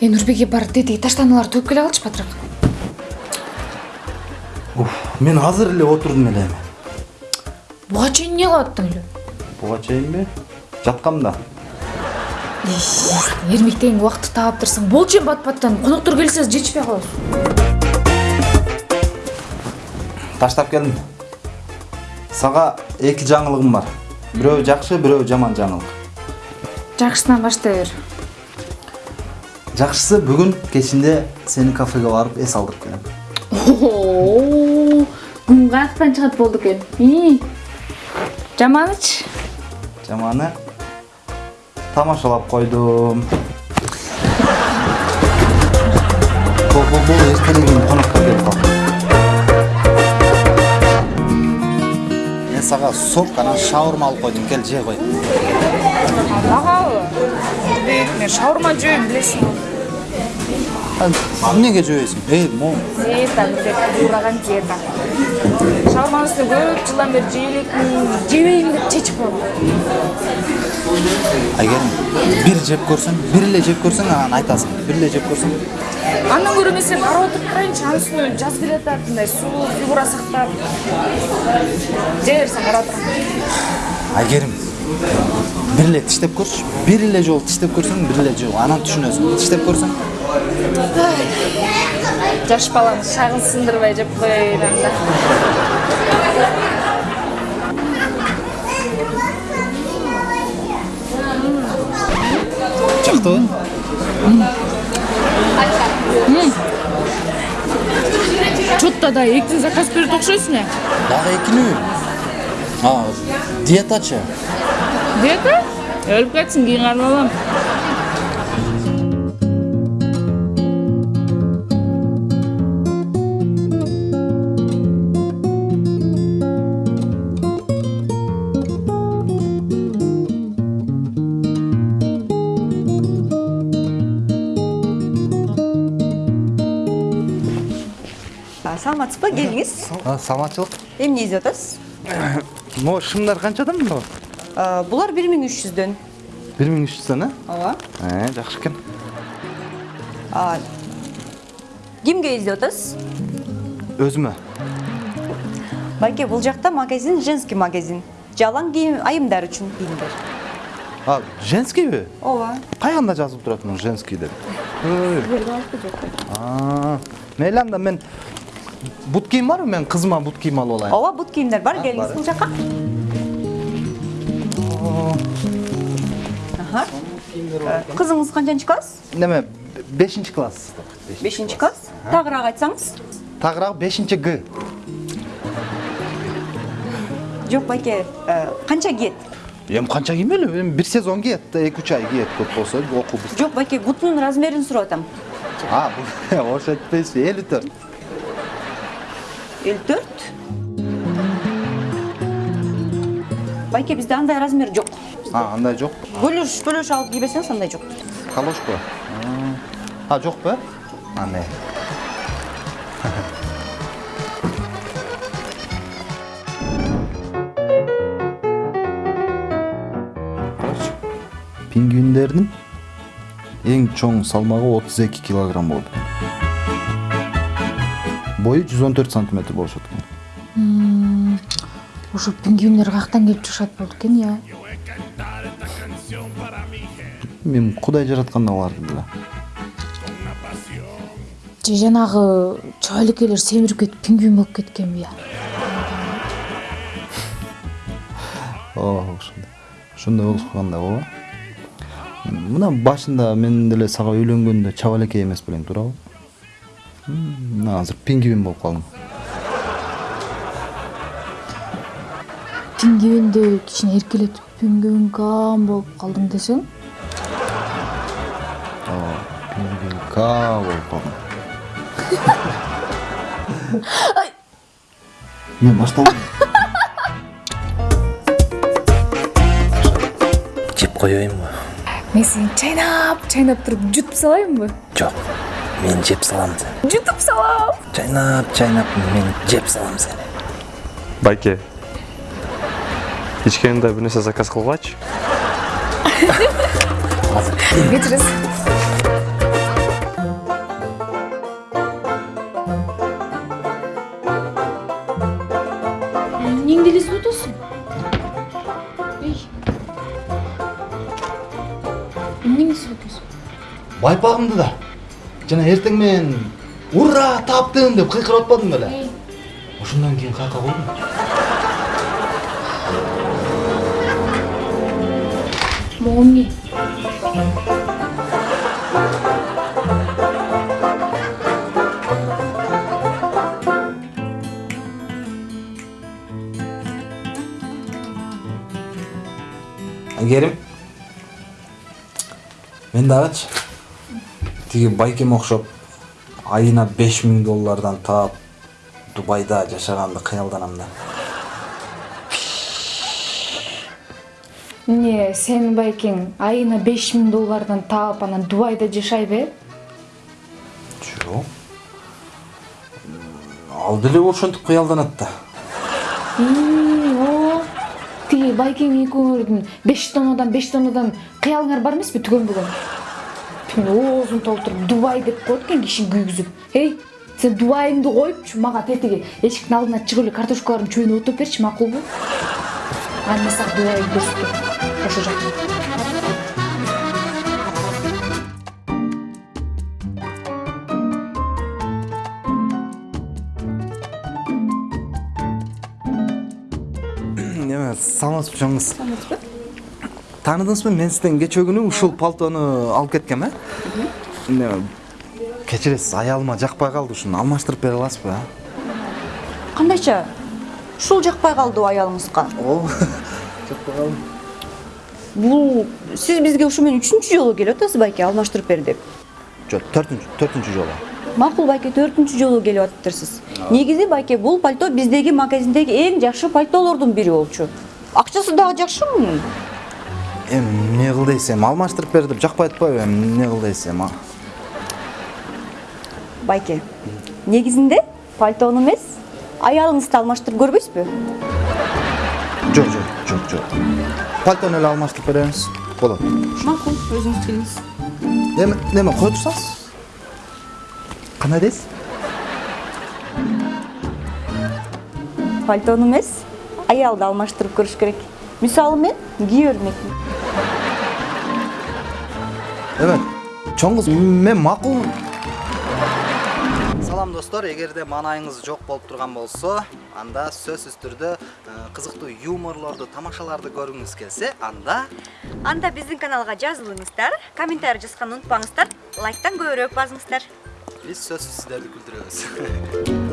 э нурбеке бар тетиги таштаналарды төгүп келе калчы батыраак мен азыр эле отурдум эле буга чейин эмне кылып аттың эле буга чейинби жаткам да эрмек деген убакытты таап турсаң болчу эми бат баттан коноктор келсе жетишпей калабыз таштап келдим сага эки жаңылыгым бар бирөө жакшы бирөө жаман жаңылык жакшысынан баштай бер жакшысы бүгүн кечинде сени кафеге барып эс алдырып келем күн каяктан чыгат болду экен ии жаманычы жаманы тамашалап коноктор келип калды мен сага сок анан шаурма алып койдум кел жей кой магабы мен шаурма жөөйм билесиң эмнеге жебейсиң эй могу диета деп туураган диета шаурманын үстүнө көп жылдан бери жей элекмин жебейм деп чечип койгом айгерим бир жеп көрсөң бир эле жеп көрсөң анан айтасың бир эле жеп көрсөң андан көрө мен сени карап отуруп турайынчы анын үстүнө жаз келе атат мындай сулуу фигура сактап жей берсең карап турам айгерим бир эле тиштеп көрчү бир эле жолу тиштеп көрсөң бир эле жолу анан түшүнөсүң тиштеп көрсөң жаш баланын шагын сындырбай жеп коеюн анда жактыбы че то да экини заказ берет окшойсуң э дагы экинеби а диетачы диета? Өлүп кетсин кийин кармап алам А, саламатсызбы келиңиз саламатчылык эмне издеп атасыз могу шымдар канчадан мына А, булар бир миң үч жүздөн бир миң үч жүздөн э ооба. Э жакшы экен кимге издеп атасыз өзүмө байке бул жакта магазин женский магазин. Жалаң кийим айымдар үчүн кийимдер а женскийби ооба. Кайганда жазылып турат муну женский деп? Мейли анда мен бут кийим барбы мен кызыма бут кийим алып алайын ооба бут кийимдер бар келиңиз бул жака кызыңыз канчанчы класс неме бешинчи класс бешинчи класс тагыраак айтсаңыз тагыраак бешинчи г жок байке канча кийет эми канча киймели эми бир сезон киет эки үч ай киет көп болсо окуу жок байке бутунун размерин сурап атам а айтпайсызбы элүү төрт элүү төрт байке бизде андай размер жок а андай жок бөлөш бөлөш алып кий берсеңиз андай жок калошко а жокпу а не Короче, пингвиндердин эң чоң салмагы отуз эки килограмм болот он төрт сантиметр болушат экен ошо пингвиндер каяктан келип чыгышат болду экен я мен кудай жаратканда аларды деле же жанагы чабалекейлер семирип кетип пингвин болуп кеткенби я ооба ошондой ошондой болуп калган да ооба мына башында мен деле сага үйлөнгөндө чабалекей эмес белең туурабы мына азыр пингвин болуп калдым пингвинди кичине эркелетип пингвинкам болуп калдым десең ооба пингвинка болуп калдым мен башталдым жеп коеюнбу мен сени чайнап чайнап туруп жутуп салайынбы жок мен жеп салам сені. Жұтып салам. Жайнап жайнап мен жеп салам сені. Байке кішкене бір нәрсе заказ қылып алайыншы кешіресіз неңделесіп отырсың нең істеп отырсың байпағымды да жана эртең менен ура таптым деп кыйкырып атпадым беле ошондон кийин каяка койдум могу эмне айгерим мен дагычы тиги байкеме окшоп айына беш миң доллардан таап дубайда жашаганды кыялданам да. Эмне сенин байкең айына беш миң доллардан таап анан дубайда жашайбы э жок ал деле ошентип кыялданат да. Тиги байкең экөөңөрдүн беш тоннадан беш тоннадан кыялыңар бар эмеспи түгөн бүгүн Түн оозун толтуруп дубай деп коет экен киши күйгүзүп. Эй сен дубайыңды коюпчу мага тетиги эшиктин алдына чыгып эле картошкалардын чөбүнө отуруп берчи макулбу анан мен сага дубайды көрсөтөм. Ошол жакта. Эме саламатсызбы чоң кыз тааныдыңызбы мен сизден кечээ күнү ушул пальтону алып кеткем э кечиресиз аялыма жакпай калды ушуну алмаштырып бере аласызбы кандайча ушул жакпай калды аялыңызга ооба жакпай калды бул сиз бизге ушу менен үчүнчү жолу келип атасыз байке алмаштырып бер деп жок төртүнчү төртүнчү жолу макул байке төртүнчү жолу келип атыптырсыз негизи байке бул пальто биздеги магазиндеги эң жакшы пальтолордун бири болчу акчасы дагы жакшы мунун эми эмне кыл дейсиз эми алмаштырып бер деп жакпай атпайбы эми эмне кыл дейсиз эми а? байке негизинде пальтону эмес аялыңызды алмаштырып көрбөйсүзбү жок жок жок жок пальтону эле алмаштырып беребиз болот макул өзүңүз келиңиз эми неме кое турсаңыз кандай дейсиз пальтону эмес аялды алмаштырып көрүш керек. Мисалы мен кие бермекмин эме чоң кыз мен макул салам достор эгерде маанайыңыз жок болуп турган болсо анда сөзсүз түрдө кызыктуу юморлорду тамашаларды көргүңүз келсе анда анда биздин каналга жазылыңыздар комментарий жазганды унутпаңыздар лайктан көбүрөөк басыңыздар биз сөзсүз сиздерди күлдүрөбүз